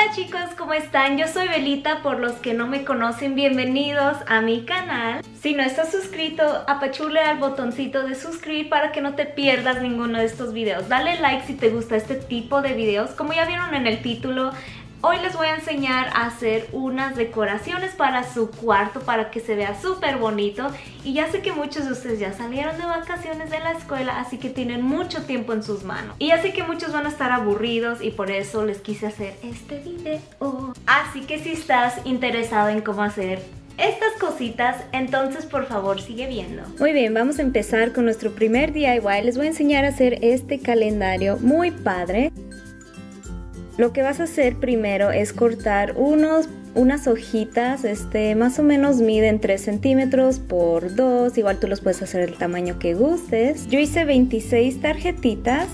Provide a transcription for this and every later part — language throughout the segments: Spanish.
Hola chicos, ¿cómo están? Yo soy Belita, por los que no me conocen, bienvenidos a mi canal. Si no estás suscrito, apachule al botoncito de suscribir para que no te pierdas ninguno de estos videos. Dale like si te gusta este tipo de videos. Como ya vieron en el título, Hoy les voy a enseñar a hacer unas decoraciones para su cuarto para que se vea súper bonito y ya sé que muchos de ustedes ya salieron de vacaciones de la escuela así que tienen mucho tiempo en sus manos y ya sé que muchos van a estar aburridos y por eso les quise hacer este video así que si estás interesado en cómo hacer estas cositas, entonces por favor sigue viendo. Muy bien, vamos a empezar con nuestro primer DIY. Les voy a enseñar a hacer este calendario muy padre. Lo que vas a hacer primero es cortar unos, unas hojitas, este, más o menos miden 3 centímetros por 2, igual tú los puedes hacer el tamaño que gustes. Yo hice 26 tarjetitas.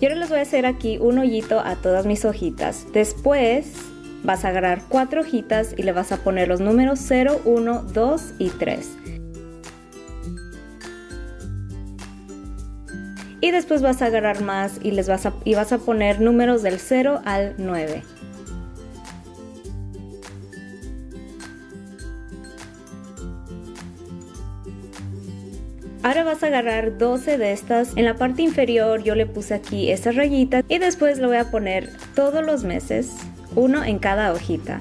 Y ahora les voy a hacer aquí un hoyito a todas mis hojitas. Después vas a agarrar cuatro hojitas y le vas a poner los números 0, 1, 2 y 3. Y después vas a agarrar más y, les vas a, y vas a poner números del 0 al 9. Ahora vas a agarrar 12 de estas. En la parte inferior yo le puse aquí estas rayitas y después lo voy a poner todos los meses, uno en cada hojita.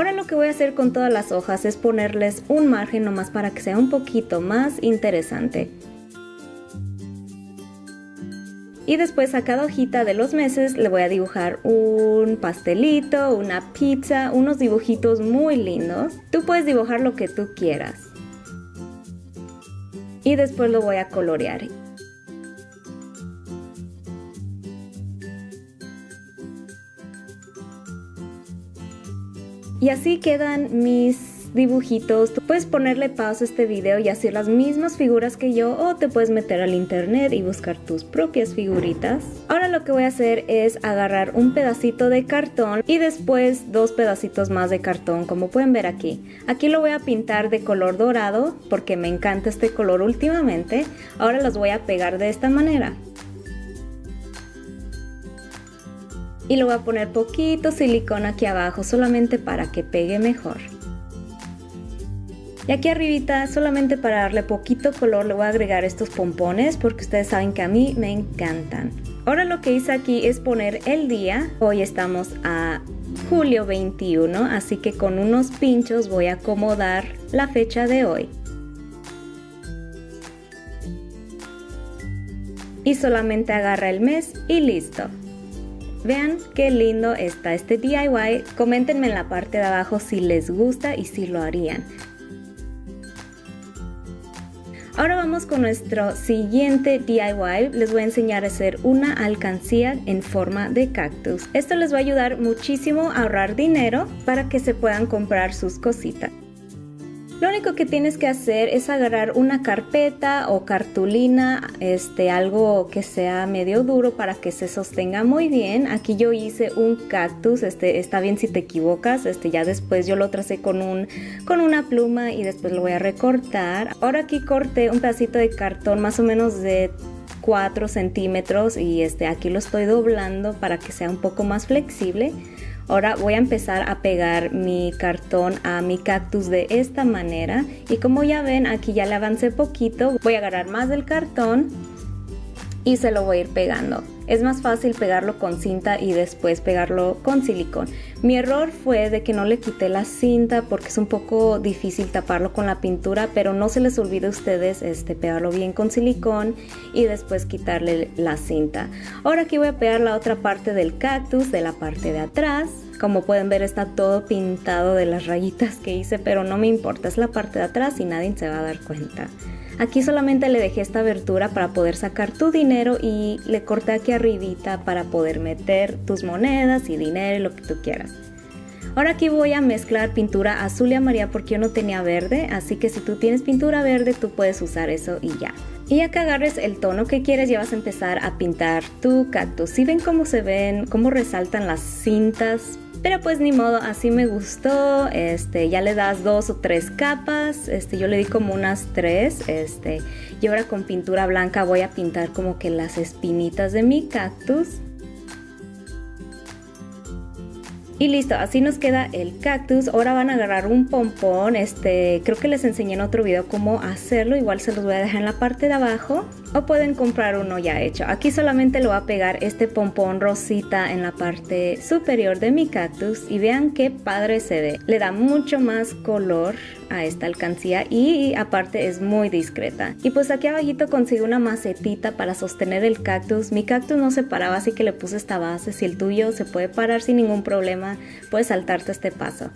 Ahora lo que voy a hacer con todas las hojas es ponerles un margen nomás para que sea un poquito más interesante. Y después a cada hojita de los meses le voy a dibujar un pastelito, una pizza, unos dibujitos muy lindos. Tú puedes dibujar lo que tú quieras. Y después lo voy a colorear. Y así quedan mis dibujitos. Tú puedes ponerle pausa a este video y hacer las mismas figuras que yo o te puedes meter al internet y buscar tus propias figuritas. Ahora lo que voy a hacer es agarrar un pedacito de cartón y después dos pedacitos más de cartón como pueden ver aquí. Aquí lo voy a pintar de color dorado porque me encanta este color últimamente. Ahora los voy a pegar de esta manera. Y le voy a poner poquito silicón aquí abajo solamente para que pegue mejor. Y aquí arribita, solamente para darle poquito color, le voy a agregar estos pompones porque ustedes saben que a mí me encantan. Ahora lo que hice aquí es poner el día. Hoy estamos a julio 21, así que con unos pinchos voy a acomodar la fecha de hoy. Y solamente agarra el mes y listo. Vean qué lindo está este DIY. Coméntenme en la parte de abajo si les gusta y si lo harían. Ahora vamos con nuestro siguiente DIY. Les voy a enseñar a hacer una alcancía en forma de cactus. Esto les va a ayudar muchísimo a ahorrar dinero para que se puedan comprar sus cositas. Lo único que tienes que hacer es agarrar una carpeta o cartulina, este, algo que sea medio duro para que se sostenga muy bien. Aquí yo hice un cactus, este, está bien si te equivocas, este, ya después yo lo tracé con, un, con una pluma y después lo voy a recortar. Ahora aquí corté un pedacito de cartón más o menos de 4 centímetros y este, aquí lo estoy doblando para que sea un poco más flexible. Ahora voy a empezar a pegar mi cartón a mi cactus de esta manera. Y como ya ven aquí ya le avancé poquito, voy a agarrar más del cartón y se lo voy a ir pegando. Es más fácil pegarlo con cinta y después pegarlo con silicón. Mi error fue de que no le quité la cinta porque es un poco difícil taparlo con la pintura, pero no se les olvide a ustedes este, pegarlo bien con silicón y después quitarle la cinta. Ahora aquí voy a pegar la otra parte del cactus de la parte de atrás. Como pueden ver está todo pintado de las rayitas que hice, pero no me importa, es la parte de atrás y nadie se va a dar cuenta. Aquí solamente le dejé esta abertura para poder sacar tu dinero y le corté aquí arribita para poder meter tus monedas y dinero y lo que tú quieras. Ahora aquí voy a mezclar pintura azul y amarilla porque yo no tenía verde, así que si tú tienes pintura verde tú puedes usar eso y ya. Y ya que agarres el tono que quieres ya vas a empezar a pintar tu cactus. Si ven cómo se ven, cómo resaltan las cintas, pero pues ni modo, así me gustó. Este, ya le das dos o tres capas. Este, yo le di como unas tres. Este, y ahora con pintura blanca voy a pintar como que las espinitas de mi cactus. Y listo, así nos queda el cactus. Ahora van a agarrar un pompón. Este, creo que les enseñé en otro video cómo hacerlo. Igual se los voy a dejar en la parte de abajo. O pueden comprar uno ya hecho. Aquí solamente lo voy a pegar este pompón rosita en la parte superior de mi cactus. Y vean qué padre se ve. Le da mucho más color a esta alcancía y aparte es muy discreta. Y pues aquí abajito consigo una macetita para sostener el cactus. Mi cactus no se paraba así que le puse esta base. Si el tuyo se puede parar sin ningún problema, puedes saltarte este paso.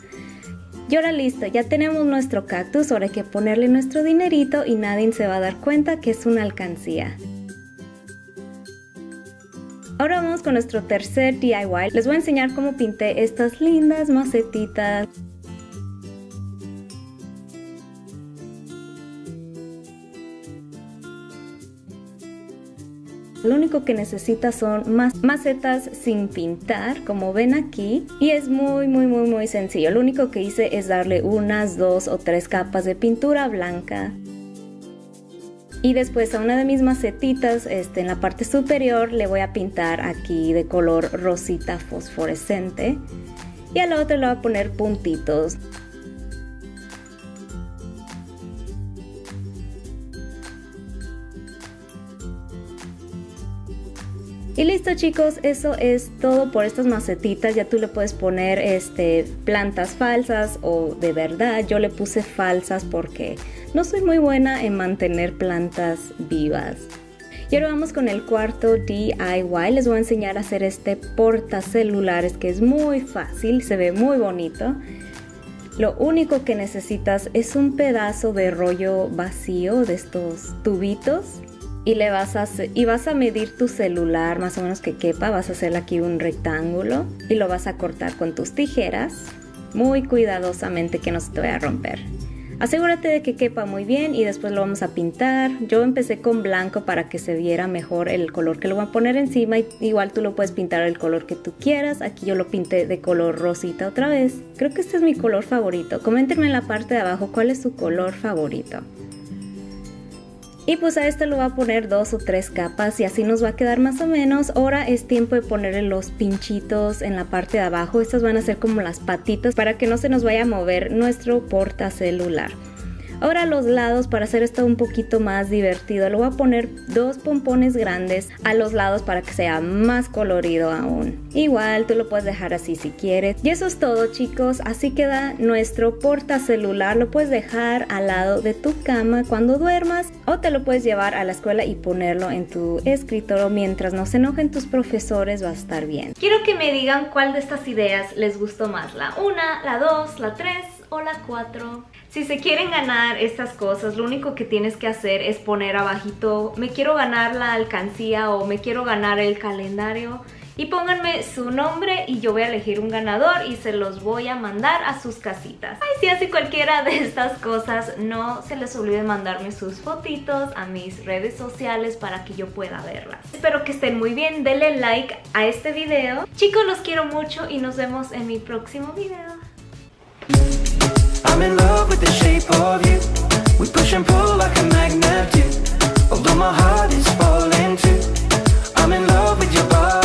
Y ahora listo, ya tenemos nuestro cactus, ahora hay que ponerle nuestro dinerito y nadie se va a dar cuenta que es una alcancía. Ahora vamos con nuestro tercer DIY. Les voy a enseñar cómo pinté estas lindas macetitas. Lo único que necesita son más macetas sin pintar, como ven aquí. Y es muy, muy, muy, muy sencillo. Lo único que hice es darle unas dos o tres capas de pintura blanca. Y después a una de mis macetitas, este, en la parte superior, le voy a pintar aquí de color rosita fosforescente. Y a la otra le voy a poner puntitos. Y listo chicos, eso es todo por estas macetitas. Ya tú le puedes poner este, plantas falsas o de verdad. Yo le puse falsas porque no soy muy buena en mantener plantas vivas. Y ahora vamos con el cuarto DIY. Les voy a enseñar a hacer este portacelulares que es muy fácil, se ve muy bonito. Lo único que necesitas es un pedazo de rollo vacío de estos tubitos y le vas a y vas a medir tu celular más o menos que quepa, vas a hacer aquí un rectángulo y lo vas a cortar con tus tijeras muy cuidadosamente que no se te vaya a romper. Asegúrate de que quepa muy bien y después lo vamos a pintar. Yo empecé con blanco para que se viera mejor el color que lo voy a poner encima. Igual tú lo puedes pintar el color que tú quieras. Aquí yo lo pinté de color rosita otra vez. Creo que este es mi color favorito. Coméntenme en la parte de abajo cuál es su color favorito. Y pues a esto lo va a poner dos o tres capas y así nos va a quedar más o menos. Ahora es tiempo de ponerle los pinchitos en la parte de abajo. Estas van a ser como las patitas para que no se nos vaya a mover nuestro portacelular. Ahora los lados, para hacer esto un poquito más divertido, le voy a poner dos pompones grandes a los lados para que sea más colorido aún. Igual tú lo puedes dejar así si quieres. Y eso es todo chicos, así queda nuestro portacelular. Lo puedes dejar al lado de tu cama cuando duermas o te lo puedes llevar a la escuela y ponerlo en tu escritorio mientras no se enojen tus profesores va a estar bien. Quiero que me digan cuál de estas ideas les gustó más, la 1, la 2, la 3 o la 4. Si se quieren ganar estas cosas, lo único que tienes que hacer es poner abajito me quiero ganar la alcancía o me quiero ganar el calendario y pónganme su nombre y yo voy a elegir un ganador y se los voy a mandar a sus casitas. Ay, si hace cualquiera de estas cosas, no se les olvide mandarme sus fotitos a mis redes sociales para que yo pueda verlas. Espero que estén muy bien, denle like a este video. Chicos, los quiero mucho y nos vemos en mi próximo video. I'm in love with the shape of you. We push and pull like a magnet do. Although my heart is falling too. I'm in love with your body.